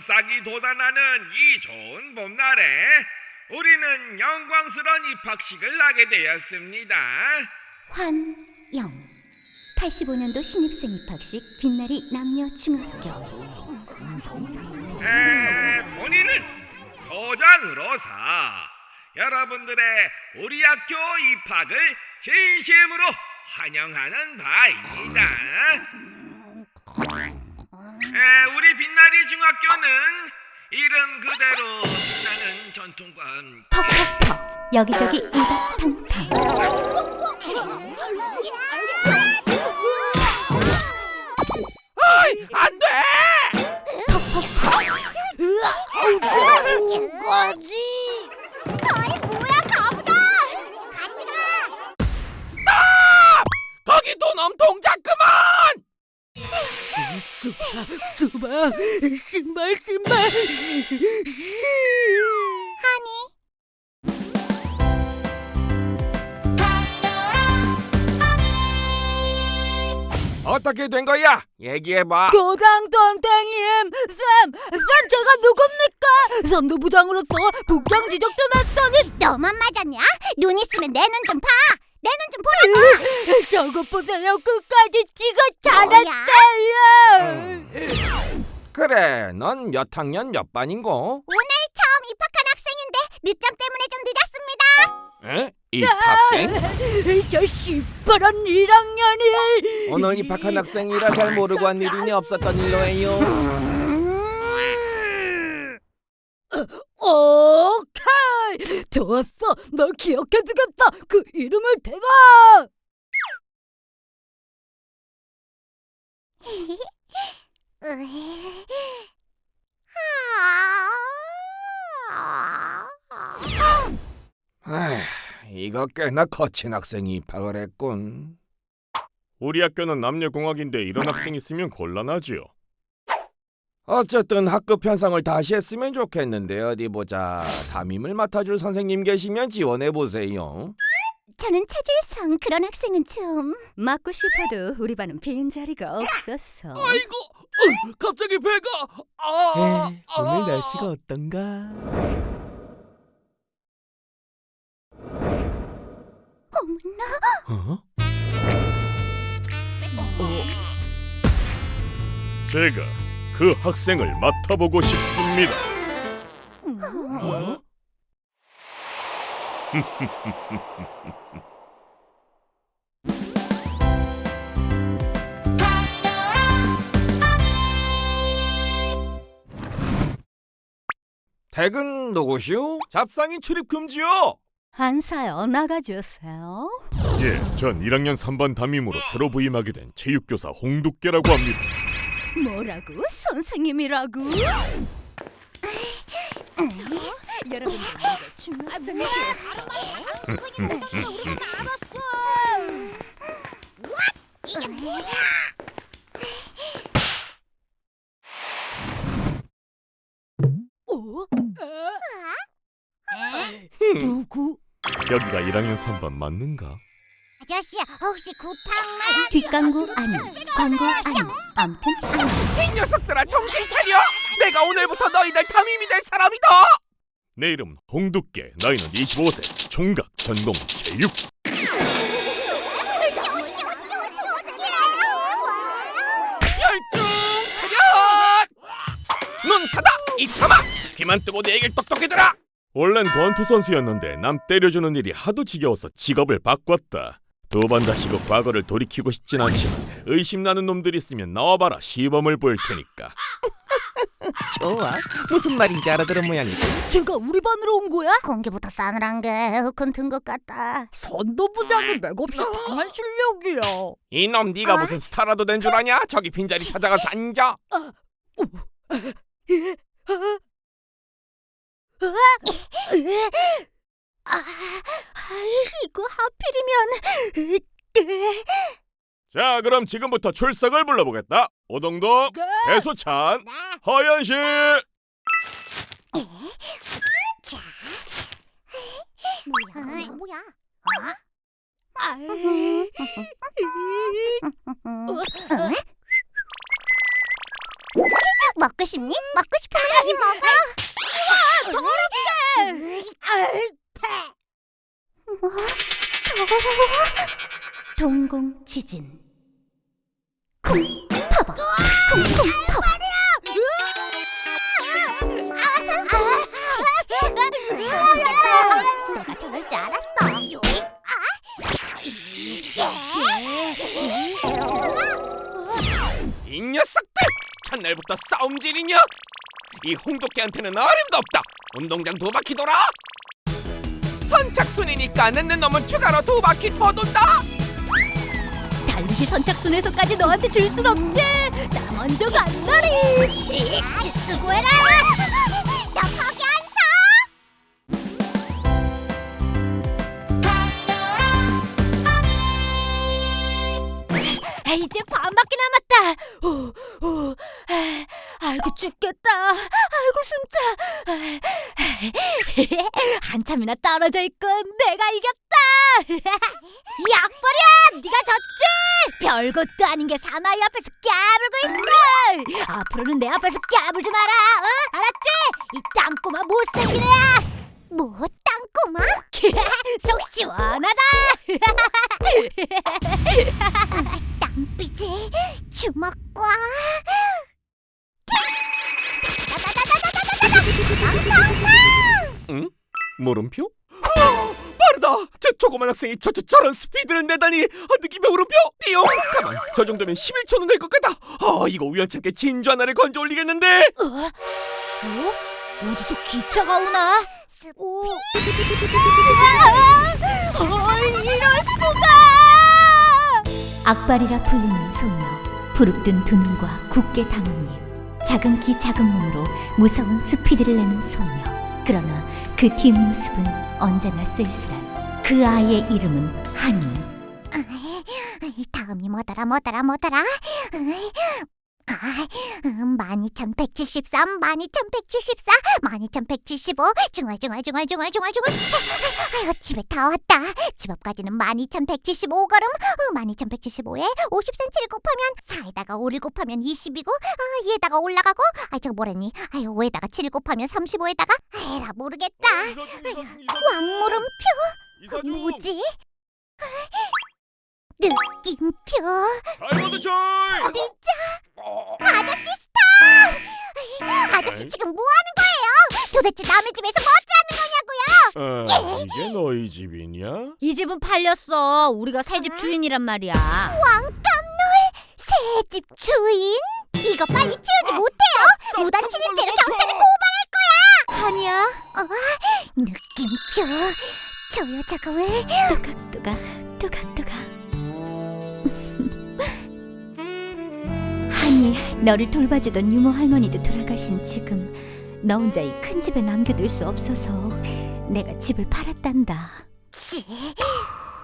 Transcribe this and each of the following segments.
싹이 돋아나는 이 좋은 봄날에 우리는 영광스러운 입학식을 하게 되었습니다. 환영 85년도 신입생 입학식 빛나리 남녀 중학교 에, 본인은 도장으로서 여러분들의 우리 학교 입학을 진심으로 환영하는 바입니다. 에, 우리 빛나리 중학교는 이름 그대로 빛나는 전통과 함께 퍽퍽퍽 여기저기 우당탕탕 어떻게 된 거야? 얘기해봐. 교장 선생님, 쌤, 쌤 제가 누굽니까? 선도부장으로서 국장 지적도 했더니 너만 맞았냐? 눈 있으면 내 눈 좀 봐. 내 눈 좀 보라고. 저거 보세요. 끝까지 지가 잘했어요. 그래, 넌 몇 학년 몇 반인고? 오늘 처음 입학한 학생인데 늦점 때문에 좀 늦었습니다. 에? 입학생? 저 시퍼런 1학년이 오늘 입학한 학생이라 잘 모르고 한 일이니 없었던 일로 해요. 오케이 좋았어 널 기억해두겠다 그 이름을 대봐 아휴, 이거 꽤나 거친 학생이 입학을 했군. 우리 학교는 남녀공학인데 이런 학생 있으면 곤란하지요. 어쨌든 학급 편성을 다시 했으면 좋겠는데 어디 보자. 담임을 맡아줄 선생님 계시면 지원해 보세요. 저는 차질성 그런 학생은 좀 맡고 싶어도 우리 반은 빈 자리가 없었어 아이고, 으, 갑자기 배가. 아, 오늘 날씨가 어떤가? 어? 제가 그 학생을 맡아보고 싶습니다. 어? 댁은 누구시오? 잡상인 출입 금지요. 한사여 나가주세요 예, 전 1학년 3반 담임으로 새로 부임하게 된 체육교사 홍두깨라고 합니다. 뭐라고? 선생님이라고? 여러분들 중학생이 됐어 어? 누구? 여기가 1학년 3반 맞는가? 아저씨 혹시 구탕만 뒷광고 아니 광고 아니 암튼 아니 이 녀석들아 정신 차려! 내가 오늘부터 너희들 담임이 될 사람이다! 내 이름은 홍두깨, 나이는 25세, 총각, 전공 체육. 열중 차렷! 눈 닫아! 이 사마! 귀만 뜨고 내 얘기를 똑똑히 들어! 원래는 권투 선수였는데 남 때려주는 일이 하도 지겨워서 직업을 바꿨다. 두 번 다시 그 과거를 돌이키고 싶진 않지만 의심나는 놈들 있으면 나와봐라 시범을 보일 테니까. 좋아. 무슨 말인지 알아들은 모양이지. 제가 우리 반으로 온 거야? 공기부터 싸늘한 게 에어컨 튼것 같다. 선도부장이 맥없이 당한 실력이야 이놈 네가 무슨 스타라도 된 줄 아냐? 저기 빈자리 찾아가서 앉아! 아, 이거 하필이면 자, 그럼 지금부터 출석을 불러보겠다. 오동동, 네. 배수찬, 허연실. 뭐야? 뭐야? 아이. 먹고 먹고 싶니? 먹고 싶으면 많이 먹어. 더럽게. 뭐? 더러워? 동공 지진 쿵 파버. 쿵쿵 파버. 내가 저럴 줄 알았어. 이 녀석들 첫날부터 싸움질이냐? 이 홍도깨한테는 어림도 없다. 운동장 두 바퀴 돌아. 선착순이니까 늦는 놈은 추가로 두 바퀴 더 돈다. 달리기 선착순에서까지 너한테 줄 순 없지. 나 먼저 간다리. 치 수고해라. 나 거기 안 아, 이제 반밖에 남았다. 오, 오, 아, 아이고 죽겠다. 아이고 숨차. 한참이나 떨어져 있군. 내가 이겼다. 약버려, 네가 졌지. 별것도 아닌 게 사나이 앞에서 깨물고 있어. 앞으로는 내 앞에서 깨물지 마라. 어? 알았지? 이 땅꼬마 못생긴 애야. 뭐 땅꼬마? 속 시원하다. 땅삐지 주먹 물음표? 아, 빠르다. 저 조그만 학생이 저, 저 저런 스피드를 내다니. 아, 느낌의 물음표. 띠용. 가만. 저 정도면 11초는 될 것 같다. 아, 이거 우연찮게 진주 하나를 건져 올리겠는데. 어? 어디서 기차가 오나? 오. 아, 이럴 수가! 악발이라 불리는 소녀 부릅뜬 두 눈과 굳게 담은 입 작은 키 작은 몸으로 무서운 스피드를 내는 소녀 그러나 그 뒷모습은 언제나 쓸쓸한 그 아이의 이름은 한이 다음이 뭐더라 뭐더라 뭐더라 아, 음, 12,173, 12,174, 12,175, 중얼 중얼 중얼 중얼 중얼 중얼. 아유 집에 다 왔다. 집 앞까지는 12,175걸음. 어, 12,175에 50cm를 곱하면 4에다가 5를 곱하면 20이고 아, 얘다가 올라가고 아 저거 뭐랬니? 아유 5에다가 7을 곱하면 35에다가? 에라 모르겠다. 왕물음표? 이사중. 뭐지? 느낌표 다이아몬드 초이 아저씨 stop! 아저씨 지금 뭐 하는 거예요? 도대체 남의 집에서 뭐 하는 거냐고요? 아, 이게 너희 집이냐? 이 집은 팔렸어. 우리가 새 집 주인이란 말이야. 왕깜놀 새 집 주인? 이거 빨리 치우지 못해요? 무단 침입죄로 경찰에 고발할 거야. 한이야. 어? 느낌표 저 여자가 왜? 또각또각 또각또각 너를 돌봐주던 유모 할머니도 돌아가신 지금 너 혼자 이 큰 집에 남겨둘 수 없어서 내가 집을 팔았단다 치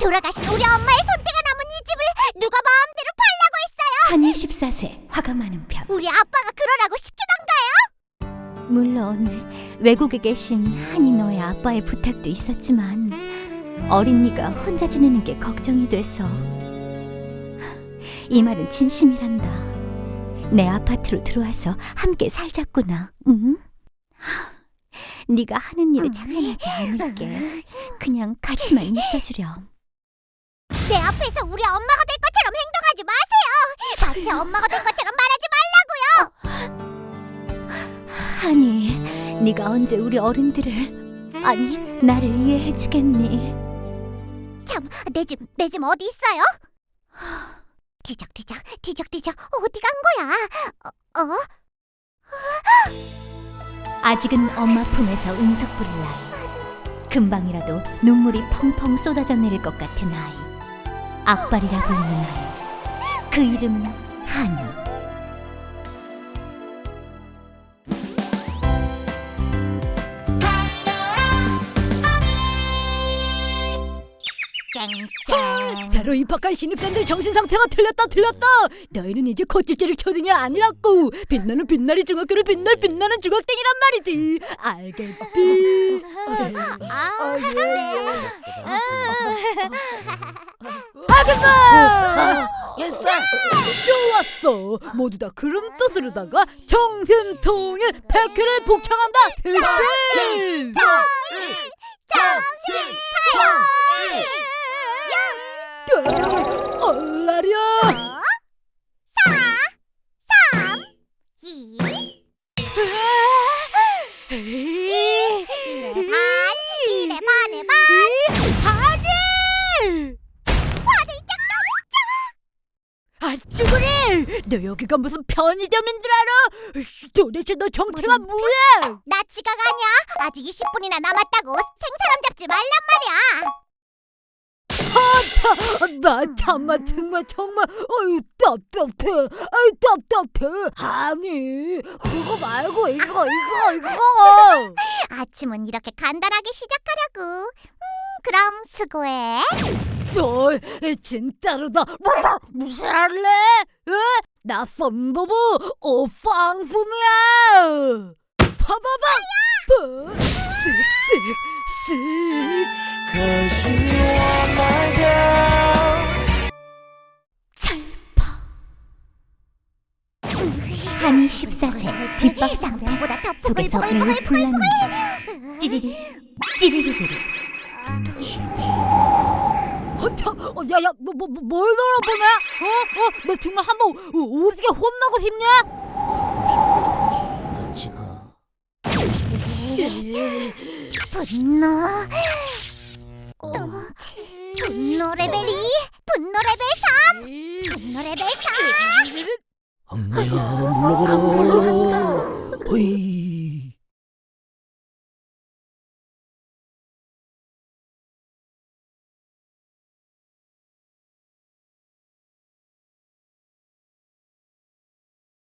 돌아가신 우리 엄마의 손때가 남은 이 집을 누가 마음대로 팔라고 했어요? 한이 14세 화가 많은 편 우리 아빠가 그러라고 시키던가요? 물론 외국에 계신 한이 너의 아빠의 부탁도 있었지만 어린 네가 혼자 지내는 게 걱정이 돼서 이 말은 진심이란다. 내 아파트로 들어와서 함께 살자꾸나. 응? 네가 하는 일에 장난하지 않을게. 그냥 같이만 있어주렴. 내 앞에서 우리 엄마가 될 것처럼 행동하지 마세요. 전체 엄마가 될 것처럼 말하지 말라고요. 하니, 네가 언제 우리 어른들을 아니 나를 이해해 주겠니? 참, 내 집, 내 집 어디 있어요? 뒤적뒤적, 뒤적뒤적, 어디 간 거야? 어? 어? 아직은 엄마 품에서 운석 부릴 나이. 금방이라도 눈물이 펑펑 쏟아져 내릴 것 같은 아이. 악발이라 불리는 아이. 그 이름은 한이. 바로 입학한 신입생들 정신 상태가 틀렸다 틀렸다. 너희는 이제 거칠제릭 초등이 아니라고. 빛나는 빛나리 중학교를 빛날 빛나는 중학생이란 말이지. 알겠지? 아, 아줌마! 예스. 좋았어. 모두 다 그런 뜻으로다가 정신통일 백회를 복창한다. 대신. 얼라려. 너 여기가 무슨 편의점인 줄 알아? 도대체 너 정체가 뭐야? 나 지각 아니야? 아직 20분이나 남았다고 생사람 잡지 말란 말이야. 아, 나 참아 정말 정말 어이 답답해 아이 답답해 아니 그거 말고 이거 이거 이거 아침은 이렇게 간단하게 시작하려고. 음, 그럼 수고해. 너 진짜로다 뭐, 무시할래? 에? 나 썬더부 오빵순이야! 봐봐봐! 쓱쓱쓱 한이 14세 뒷박 상대 상대보다 더 속에서 매우 중 찌리리 찌리리리리 허차, 어, 야야, 뭐, 뭐, 뭐, 뭘 돌아보냐? 어, 어, 너 정말 한번 오- 오지게 혼나고 싶냐? 분노. 어, 분노 레벨 2, 분노 레벨 3, 분노 레벨 4. 엉내야 물러거라. 호이